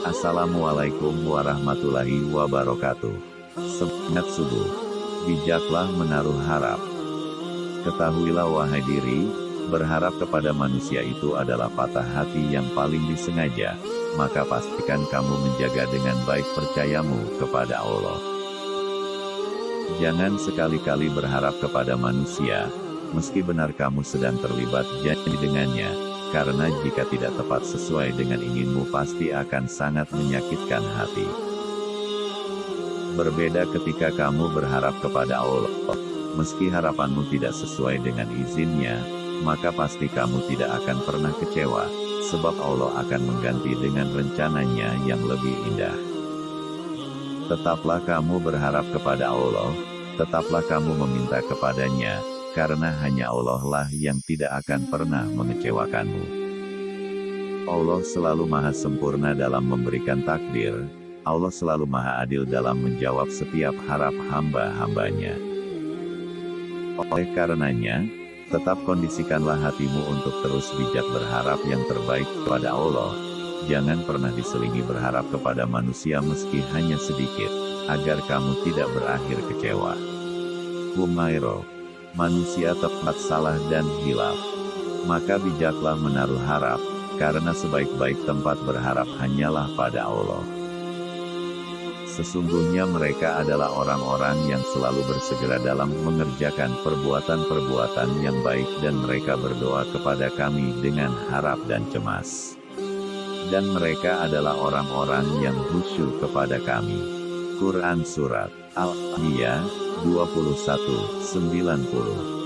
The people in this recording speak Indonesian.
Assalamualaikum warahmatullahi wabarakatuh. Semangat subuh. Bijaklah menaruh harap. Ketahuilah wahai diri, berharap kepada manusia itu adalah patah hati yang paling disengaja, maka pastikan kamu menjaga dengan baik percayamu kepada Allah. Jangan sekali-kali berharap kepada manusia, meski benar kamu sedang terlibat janji dengannya, karena jika tidak tepat sesuai dengan inginmu pasti akan sangat menyakitkan hati. Berbeda ketika kamu berharap kepada Allah, meski harapanmu tidak sesuai dengan izinnya, maka pasti kamu tidak akan pernah kecewa, sebab Allah akan mengganti dengan rencananya yang lebih indah. Tetaplah kamu berharap kepada Allah, tetaplah kamu meminta kepadanya, karena hanya Allah lah yang tidak akan pernah mengecewakanmu. Allah selalu maha sempurna dalam memberikan takdir, Allah selalu maha adil dalam menjawab setiap harap hamba-hambanya. Oleh karenanya, tetap kondisikanlah hatimu untuk terus bijak berharap yang terbaik kepada Allah. Jangan pernah diselingi berharap kepada manusia meski hanya sedikit, agar kamu tidak berakhir kecewa. Humairo manusia tepat salah dan hilaf. Maka bijaklah menaruh harap, karena sebaik-baik tempat berharap hanyalah pada Allah. Sesungguhnya mereka adalah orang-orang yang selalu bersegera dalam mengerjakan perbuatan-perbuatan yang baik dan mereka berdoa kepada kami dengan harap dan cemas. Dan mereka adalah orang-orang yang khusyuk kepada kami. Quran Surat Al-Anbiya 21, 90